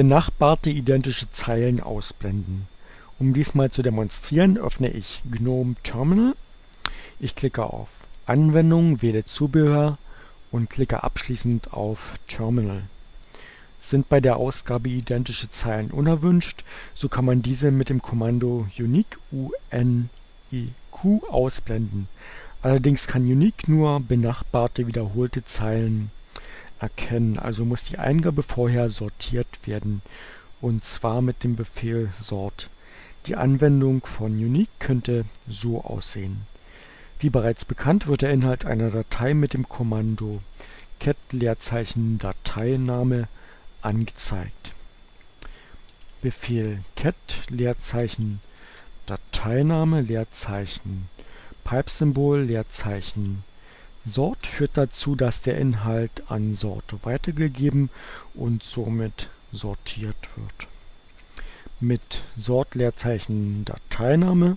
Benachbarte identische Zeilen ausblenden. Um dies mal zu demonstrieren, öffne ich GNOME Terminal. Ich klicke auf Anwendung, wähle Zubehör und klicke abschließend auf Terminal. Sind bei der Ausgabe identische Zeilen unerwünscht, so kann man diese mit dem Kommando unique uniq ausblenden. Allerdings kann unique nur benachbarte wiederholte Zeilen erkennen, also muss die Eingabe vorher sortiert werden, und zwar mit dem Befehl sort. Die Anwendung von unique könnte so aussehen. Wie bereits bekannt wird der Inhalt einer Datei mit dem Kommando cat Leerzeichen Dateiname angezeigt. Befehl cat Leerzeichen Dateiname Leerzeichen Pipe-Symbol Leerzeichen Sort führt dazu, dass der Inhalt an Sorte weitergegeben und somit sortiert wird. Mit Sort Leerzeichen Dateiname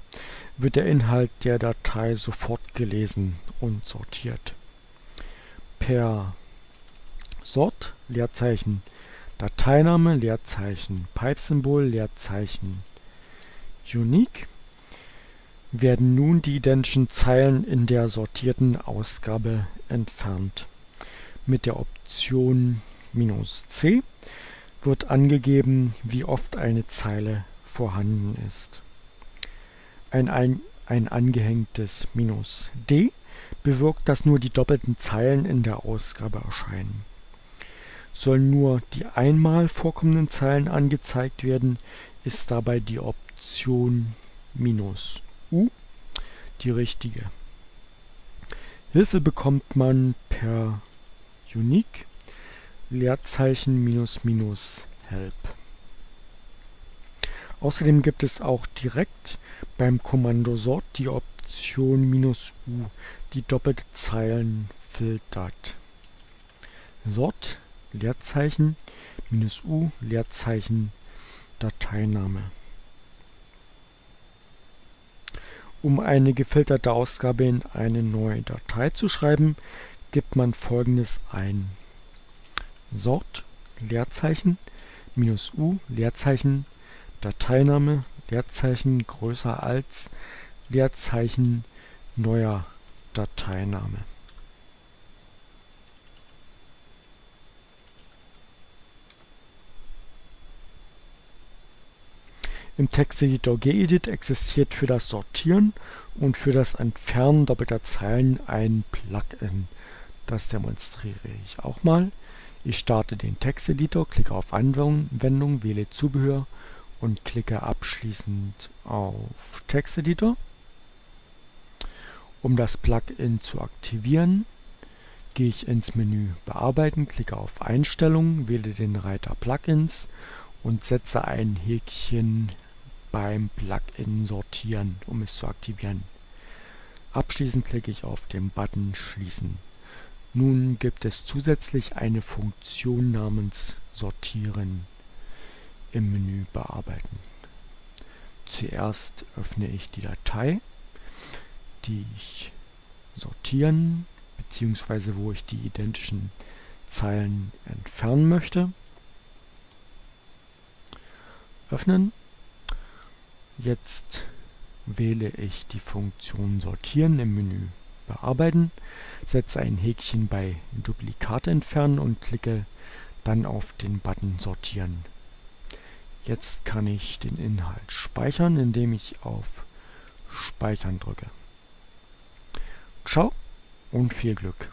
wird der Inhalt der Datei sofort gelesen und sortiert. Per Sort Leerzeichen Dateiname Leerzeichen Pipe-Symbol Leerzeichen Unique werden nun die identischen Zeilen in der sortierten Ausgabe entfernt. Mit der Option "-c" wird angegeben, wie oft eine Zeile vorhanden ist. Ein, ein, ein angehängtes "-d" bewirkt, dass nur die doppelten Zeilen in der Ausgabe erscheinen. Sollen nur die einmal vorkommenden Zeilen angezeigt werden, ist dabei die Option U die richtige. Hilfe bekommt man per unique Leerzeichen minus minus help. Außerdem gibt es auch direkt beim Kommando sort die Option minus "-u", die doppelte Zeilen filtert. Sort Leerzeichen minus "-u" Leerzeichen Dateiname Um eine gefilterte Ausgabe in eine neue Datei zu schreiben, gibt man folgendes ein: Sort Leerzeichen "-u" Leerzeichen Dateiname Leerzeichen größer als Leerzeichen neuer Dateiname Im Texteditor gedit existiert für das Sortieren und für das Entfernen doppelter Zeilen ein Plugin. Das demonstriere ich auch mal. Ich starte den Texteditor, klicke auf Anwendung, wähle Zubehör und klicke abschließend auf Texteditor. Um das Plugin zu aktivieren, gehe ich ins Menü Bearbeiten, klicke auf Einstellungen, wähle den Reiter Plugins und setze ein Häkchen beim Plugin Sortieren, um es zu aktivieren. Abschließend klicke ich auf den Button Schließen. Nun gibt es zusätzlich eine Funktion namens Sortieren im Menü Bearbeiten. Zuerst öffne ich die Datei, die ich sortieren bzw. wo ich die identischen Zeilen entfernen möchte. Öffnen. Jetzt wähle ich die Funktion Sortieren im Menü Bearbeiten, setze ein Häkchen bei Duplikate entfernen und klicke dann auf den Button Sortieren. Jetzt kann ich den Inhalt speichern, indem ich auf Speichern drücke. Ciao und viel Glück!